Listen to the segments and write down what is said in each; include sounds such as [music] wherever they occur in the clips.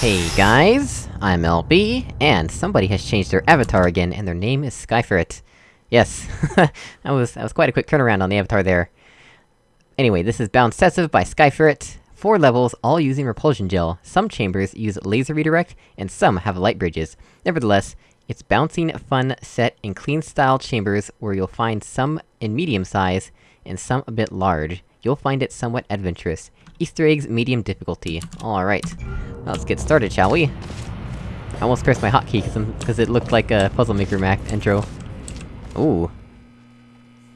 Hey guys, I'm LB, and somebody has changed their avatar again, and their name is Skyferret. Yes, [laughs] that was- that was quite a quick turnaround on the avatar there. Anyway, this is Bound Obsessive by Skyferret. Four levels, all using repulsion gel. Some chambers use laser redirect, and some have light bridges. Nevertheless, it's bouncing, fun, set, and clean style chambers where you'll find some in medium size, and some a bit large. You'll find it somewhat adventurous. Easter eggs, medium difficulty. Alright. Let's get started, shall we? I almost pressed my hotkey because it looked like a Puzzle Maker Mac intro. Ooh.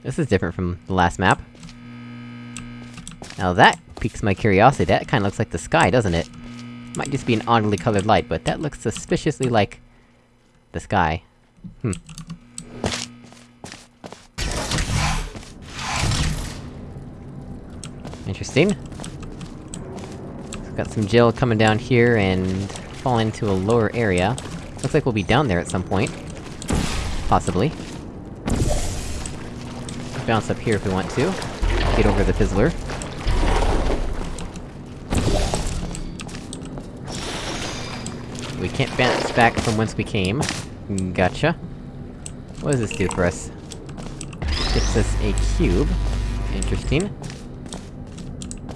This is different from the last map. Now that piques my curiosity, that kinda looks like the sky, doesn't it? Might just be an oddly colored light, but that looks suspiciously like... the sky. Hmm. Interesting. Got some gel coming down here and fall into a lower area. Looks like we'll be down there at some point. Possibly. Bounce up here if we want to. Get over the fizzler. We can't bounce back from whence we came. Gotcha. What does this do for us? Gives us a cube. Interesting.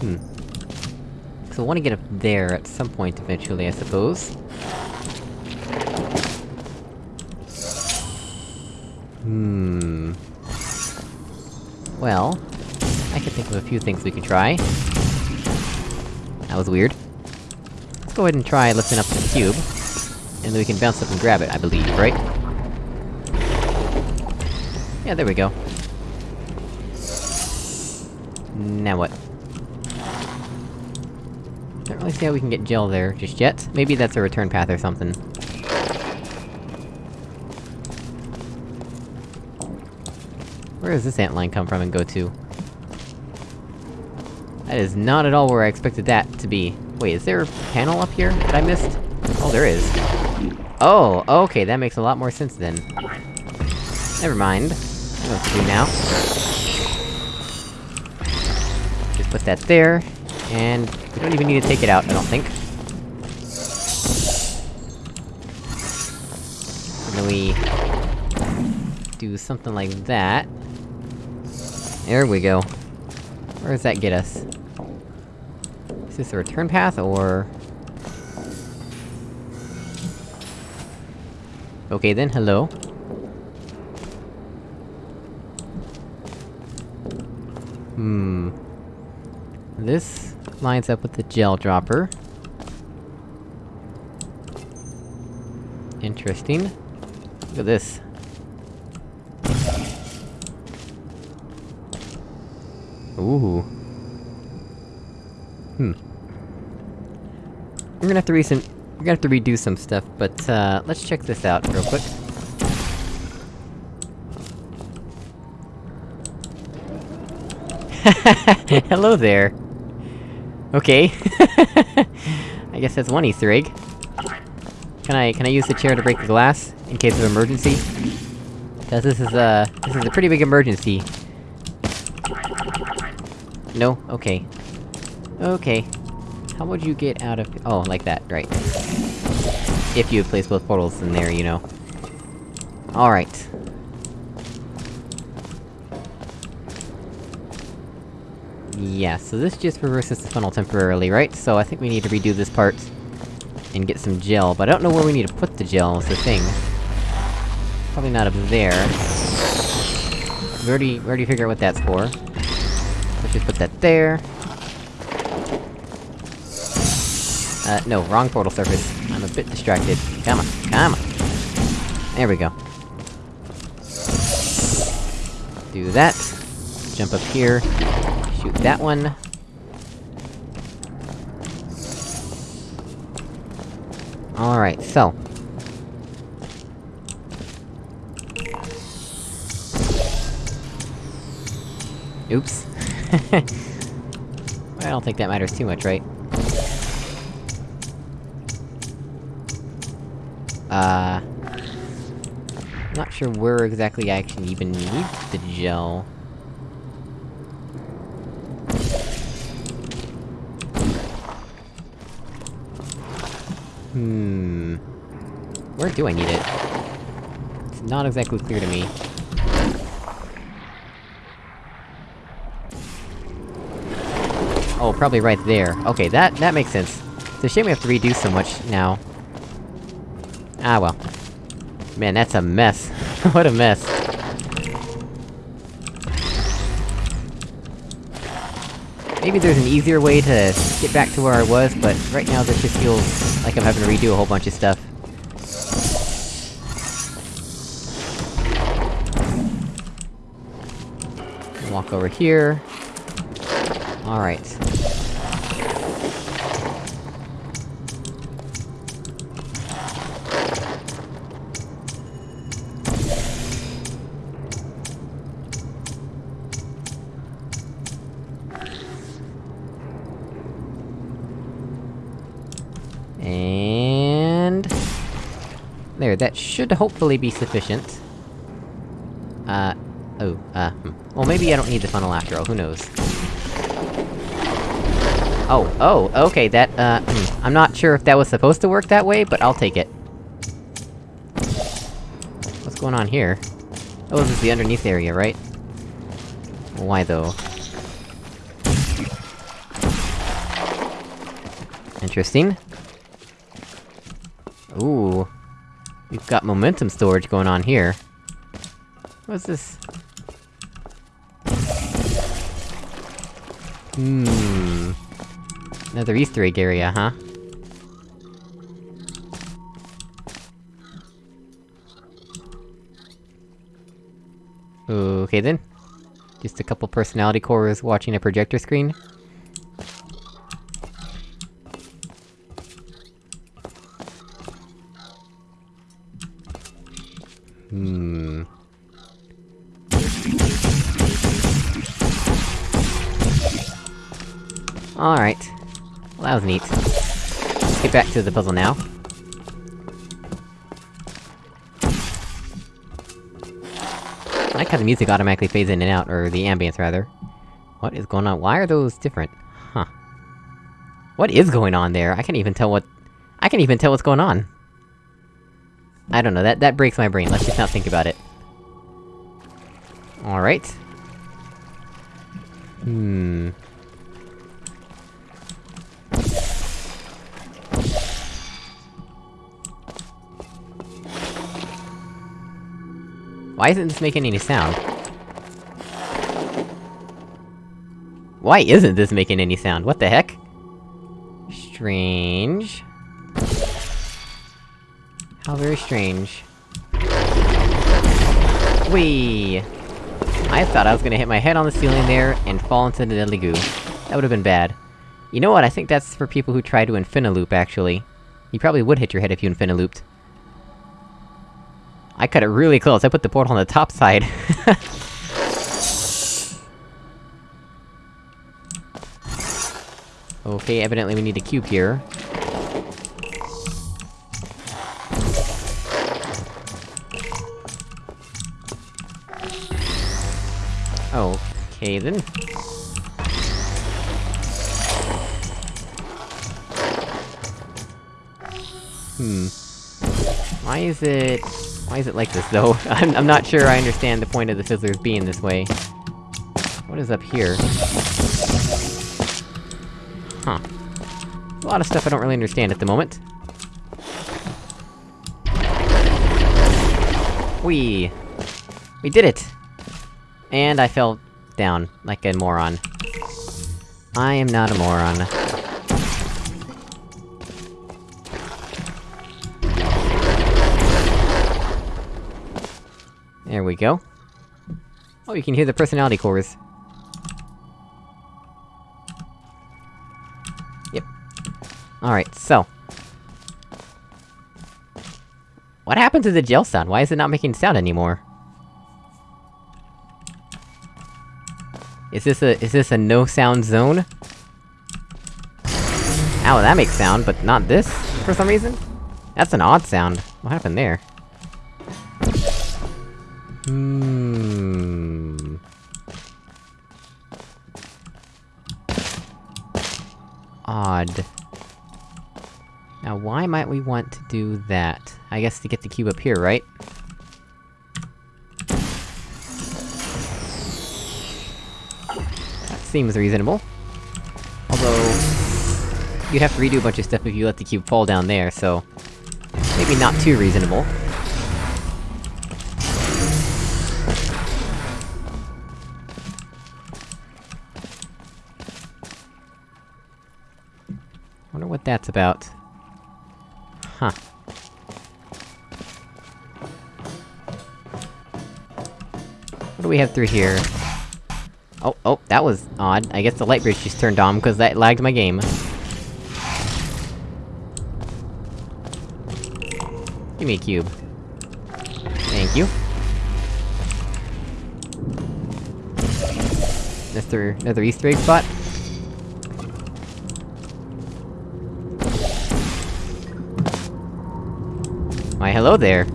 Hmm. So I wanna get up there at some point eventually, I suppose. Hmm... Well... I can think of a few things we could try. That was weird. Let's go ahead and try lifting up the cube. And then we can bounce up and grab it, I believe, right? Yeah, there we go. Now what? Really see how we can get gel there just yet. Maybe that's a return path or something. Where does this ant line come from and go to? That is not at all where I expected that to be. Wait, is there a panel up here that I missed? Oh, there is. Oh, okay, that makes a lot more sense then. Never mind. I know what to do now. Just put that there, and we don't even need to take it out, I don't think. And then we... do something like that. There we go. Where does that get us? Is this a return path, or...? Okay then, hello. Hmm... This lines up with the gel dropper. Interesting. Look at this. Ooh. Hmm. We're gonna have to recent- we're gonna have to redo some stuff, but, uh, let's check this out real quick. [laughs] Hello there! Okay. [laughs] I guess that's one Easter egg. Can I- can I use the chair to break the glass? In case of emergency? Cause this is a- this is a pretty big emergency. No? Okay. Okay. How would you get out of- oh, like that, right. If you had placed both portals in there, you know. Alright. Yeah, so this just reverses the funnel temporarily, right? So I think we need to redo this part... and get some gel, but I don't know where we need to put the gel, is the thing. Probably not up there. We already- we already figured out what that's for. Let's just put that there. Uh, no, wrong portal surface. I'm a bit distracted. Come on, come on! There we go. Do that. Jump up here. That one. Alright, so... Oops. [laughs] I don't think that matters too much, right? Uh... Not sure where exactly I can even need the gel. Hmm... Where do I need it? It's not exactly clear to me. Oh, probably right there. Okay, that- that makes sense. It's a shame we have to redo so much now. Ah well. Man, that's a mess. [laughs] what a mess. Maybe there's an easier way to get back to where I was, but right now this just feels like I'm having to redo a whole bunch of stuff. Walk over here. Alright. And... That should hopefully be sufficient. Uh... Oh, uh, hmm. Well, maybe I don't need the funnel after all, who knows. Oh, oh, okay, that, uh, hmm. I'm not sure if that was supposed to work that way, but I'll take it. What's going on here? Oh, this is the underneath area, right? Why though? Interesting. Got momentum storage going on here. What's this? Hmm... Another Easter egg area, huh? Okay then. Just a couple personality cores watching a projector screen. Hmm... Alright. Well, that was neat. Let's get back to the puzzle now. I like how the music automatically fades in and out, or the ambience rather. What is going on? Why are those different? Huh. What is going on there? I can't even tell what- I can't even tell what's going on! I don't know, that- that breaks my brain, let's just not think about it. Alright. Hmm... Why isn't this making any sound? Why isn't this making any sound? What the heck? Strange... very strange. Whee! I thought I was gonna hit my head on the ceiling there, and fall into the deadly goo. That would've been bad. You know what, I think that's for people who try to infinaloop, actually. You probably would hit your head if you infinalooped. I cut it really close, I put the portal on the top side. [laughs] okay, evidently we need a cube here. Okay. Hmm. Why is it... Why is it like this, though? [laughs] I'm- I'm not sure I understand the point of the Fizzlers being this way. What is up here? Huh. A lot of stuff I don't really understand at the moment. We We did it! And I fell down, like a moron. I am not a moron. There we go. Oh, you can hear the personality cores. Yep. Alright, so... What happened to the gel sound? Why is it not making sound anymore? Is this a- is this a no-sound zone? Ow, that makes sound, but not this, for some reason? That's an odd sound. What happened there? Hmm... Odd. Now, why might we want to do that? I guess to get the cube up here, right? Seems reasonable. Although... You'd have to redo a bunch of stuff if you let the cube fall down there, so... Maybe not too reasonable. Wonder what that's about. Huh. What do we have through here? Oh, oh, that was odd. I guess the light bridge just turned on, because that lagged my game. Give me a cube. Thank you. Another, another easter egg spot? Why hello there!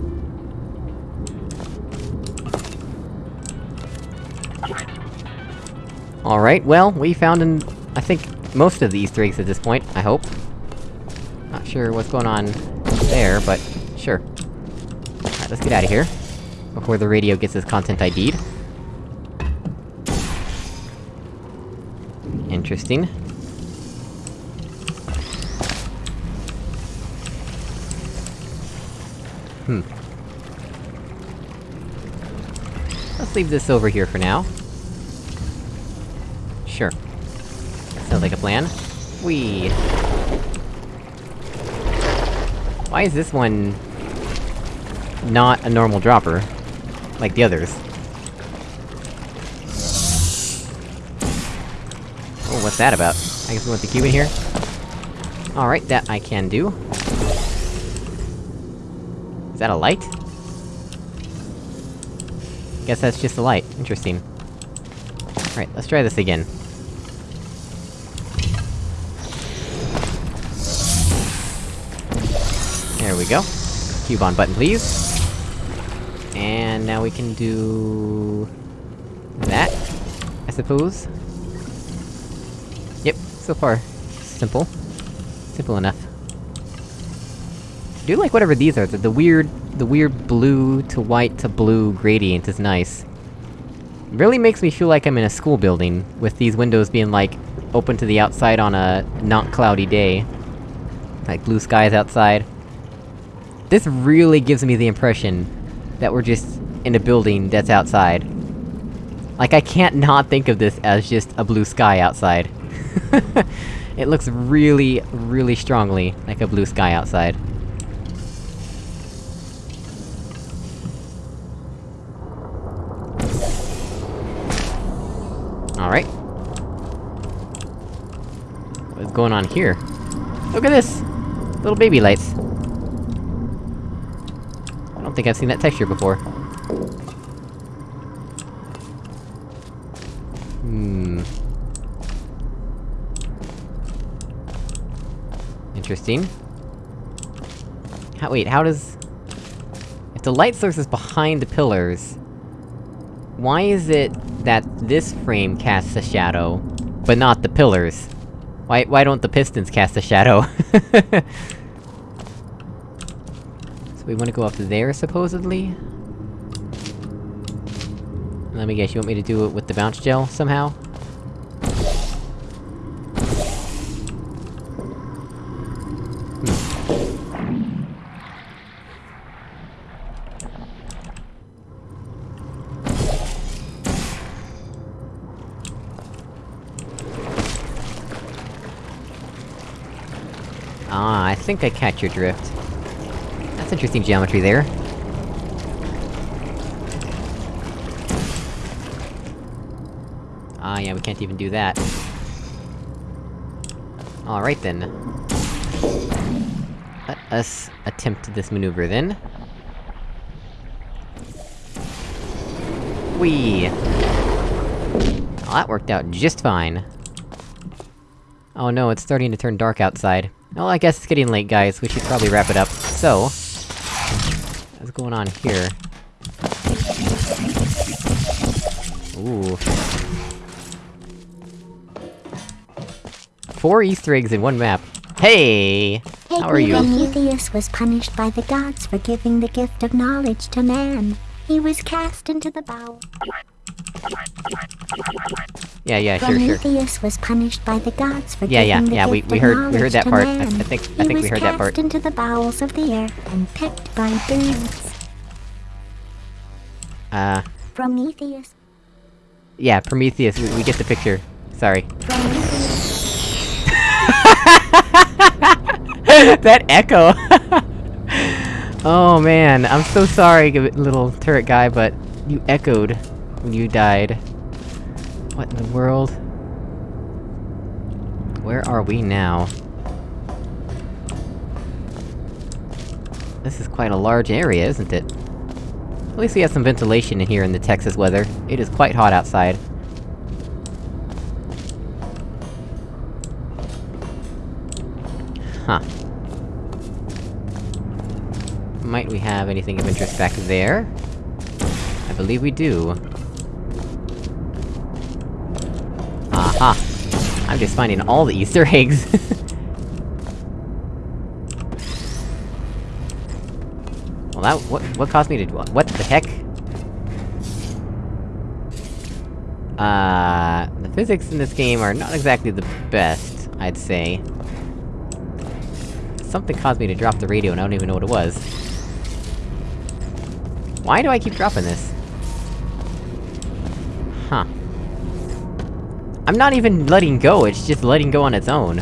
Alright, well, we found an... I think, most of the easter eggs at this point, I hope. Not sure what's going on there, but sure. Alright, let's get out of here. Before the radio gets its content ID'd. Interesting. Hmm. Let's leave this over here for now. Sure. Sounds like a plan. We. Why is this one... not a normal dropper? Like the others? Oh, what's that about? I guess we want the cube in here? Alright, that I can do. Is that a light? Guess that's just a light. Interesting. Alright, let's try this again. We go. Cube on button, please. And now we can do... that, I suppose? Yep, so far, simple. Simple enough. I do like whatever these are, the, the weird... the weird blue to white to blue gradient is nice. Really makes me feel like I'm in a school building, with these windows being like, open to the outside on a not cloudy day. Like blue skies outside. This really gives me the impression that we're just in a building that's outside. Like, I can't not think of this as just a blue sky outside. [laughs] it looks really, really strongly like a blue sky outside. Alright. What's going on here? Look at this! Little baby lights. Think I've seen that texture before. Hmm... Interesting. How- wait, how does... If the light source is behind the pillars... Why is it that this frame casts a shadow, but not the pillars? Why- why don't the pistons cast a shadow? [laughs] we wanna go up there, supposedly? Let me guess, you want me to do it with the bounce gel, somehow? Ah, I think I catch your drift. That's interesting geometry there. Ah, yeah, we can't even do that. Alright then. Let us attempt this maneuver then. Whee! Oh, that worked out just fine. Oh no, it's starting to turn dark outside. Well, I guess it's getting late, guys. We should probably wrap it up. So... What's going on here? Ooh. Four easter eggs in one map. Hey! How are you? Prometheus was punished by the gods for giving the gift of knowledge to man. He was cast into the bow. Yeah, yeah, sure, sure. Prometheus was punished by the gods for Yeah, yeah, yeah, we- we heard- we heard that part. I- I think- I he think we heard that part. into the bowels of the earth and picked by birds. Uh, Prometheus. yeah, Prometheus, we, we get the picture. Sorry. [laughs] That echo! [laughs] oh man, I'm so sorry, little turret guy, but you echoed you died. What in the world? Where are we now? This is quite a large area, isn't it? At least we have some ventilation in here in the Texas weather. It is quite hot outside. Huh. Might we have anything of interest back there? I believe we do. Aha! I'm just finding all the Easter eggs! [laughs] well that- what- what caused me to- do- what the heck? Uh... The physics in this game are not exactly the best, I'd say. Something caused me to drop the radio and I don't even know what it was. Why do I keep dropping this? Huh. I'm not even letting go, it's just letting go on its own.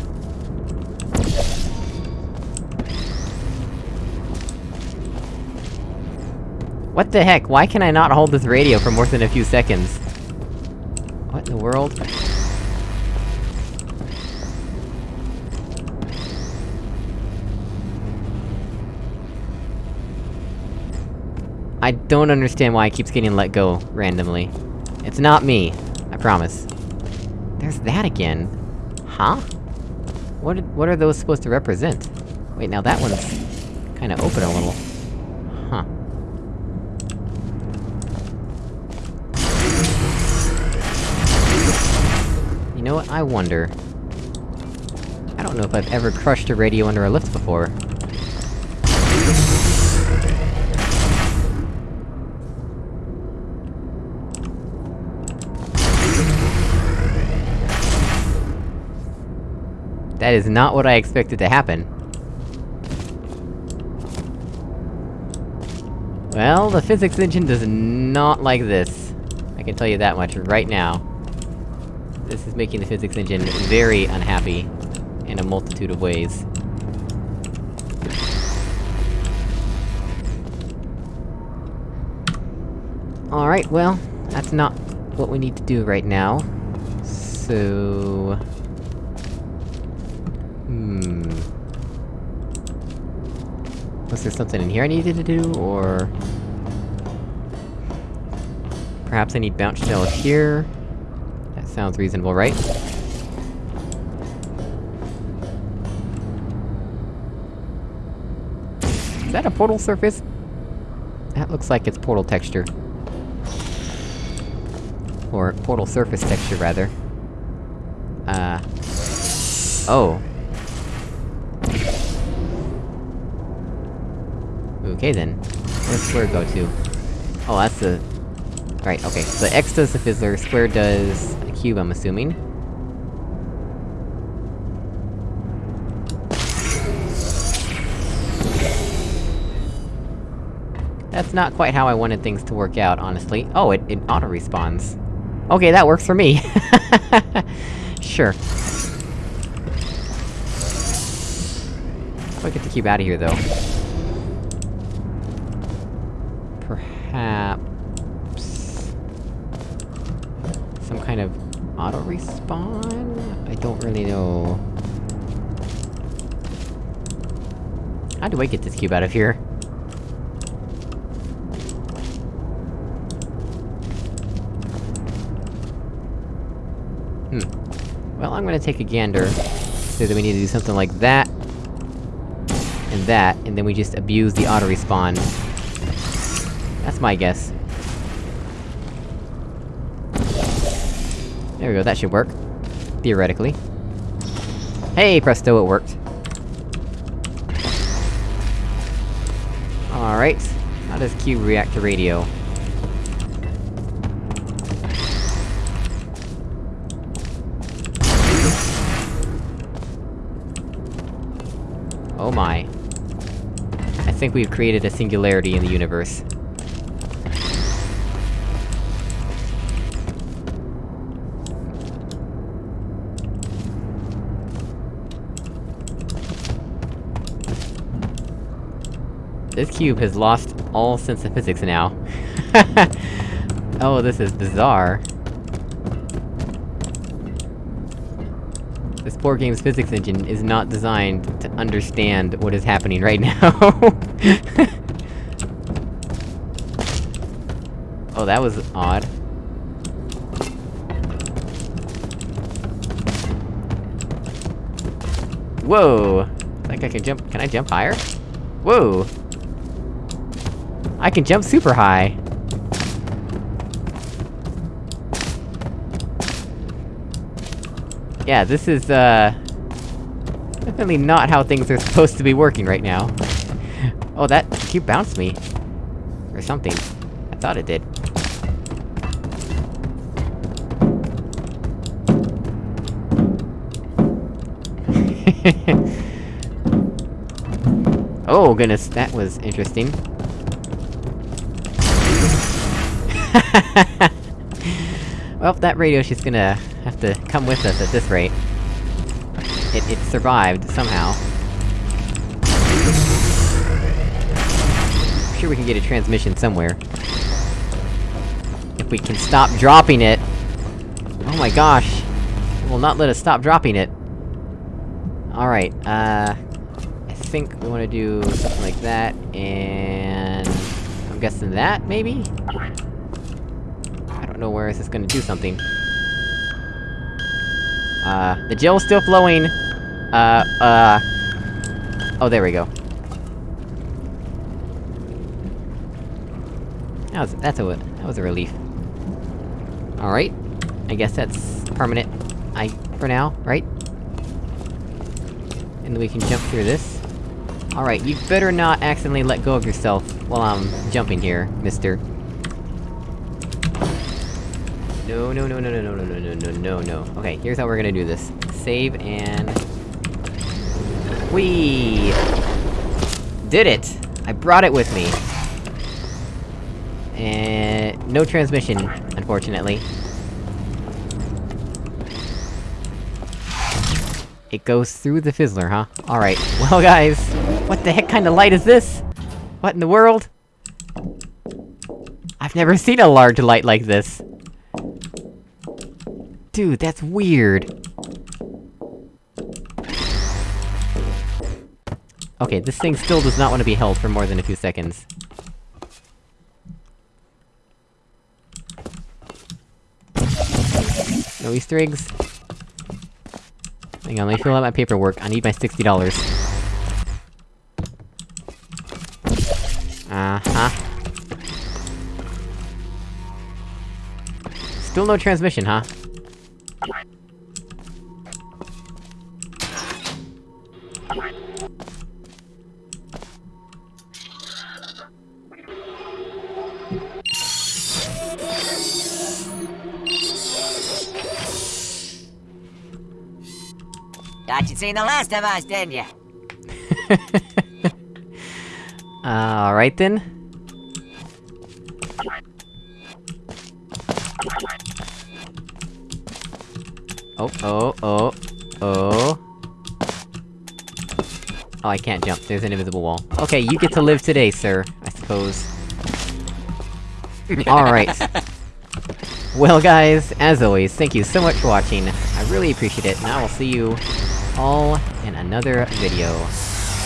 What the heck? Why can I not hold this radio for more than a few seconds? What in the world? I don't understand why it keeps getting let go, randomly. It's not me, I promise. There's that again. Huh? What did- what are those supposed to represent? Wait, now that one's... kinda open a little. Huh. You know what, I wonder... I don't know if I've ever crushed a radio under a lift before. That is not what I expected to happen. Well, the physics engine does not like this. I can tell you that much right now. This is making the physics engine very unhappy, in a multitude of ways. Alright, well, that's not what we need to do right now. So... Hmm... Was there something in here I needed to do, or... Perhaps I need bounce gel here? That sounds reasonable, right? Is that a portal surface? That looks like it's portal texture. Or portal surface texture, rather. Uh... Oh. Okay then. Where's square go to? Oh, that's the... Right, okay. So X does the fizzler, square does a cube, I'm assuming. That's not quite how I wanted things to work out, honestly. Oh, it- it auto-respawns. Okay, that works for me! [laughs] sure. How do I get the cube out of here, though? Perhaps... Some kind of auto-respawn? I don't really know... How do I get this cube out of here? Hmm. Well, I'm gonna take a gander. Say that we need to do something like that... And that, and then we just abuse the auto-respawn. That's my guess. There we go, that should work. Theoretically. Hey, presto, it worked. Alright. How does Q react to radio? Oh my. I think we've created a singularity in the universe. This cube has lost all sense of physics now. [laughs] oh, this is bizarre. This poor game's physics engine is not designed to understand what is happening right now. [laughs] oh, that was odd. Whoa! I think I can jump- can I jump higher? Whoa! I can jump super high! Yeah, this is, uh... Definitely not how things are supposed to be working right now. oh, that cube bounced me. Or something. I thought it did. [laughs] oh goodness, that was interesting. [laughs] well, that radio's just gonna have to come with us at this rate. It- it survived, somehow. I'm sure we can get a transmission somewhere. If we can stop dropping it! Oh my gosh! It will not let us stop dropping it! Alright, uh... I think we wanna do something like that, and... I'm guessing that, maybe? Don't know where this is gonna do something. Uh, the gel's still flowing! Uh, uh... Oh, there we go. That was- that's a- that was a relief. Alright. I guess that's permanent, I- for now, right? And then we can jump through this. Alright, you better not accidentally let go of yourself while I'm jumping here, mister. No, no, no, no, no, no, no, no, no, no, no, no. Okay, here's how we're gonna do this. Save and... We Did it! I brought it with me. And... no transmission, unfortunately. It goes through the fizzler, huh? Alright, well guys, what the heck kind of light is this? What in the world? I've never seen a large light like this! Dude, that's weird! Okay, this thing still does not want to be held for more than a few seconds. No Easter eggs? Hang on, let me fill out my paperwork, I need my $60. Uh-huh. Still no transmission, huh? Thought you'd seen the last of us, didn't you? [laughs] Alright then. Oh, oh, oh, oh. Oh, I can't jump, there's an invisible wall. Okay, you get to live today, sir, I suppose. [laughs] Alright. Well guys, as always, thank you so much for watching, I really appreciate it, and I will see you all in another video.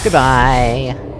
Goodbye!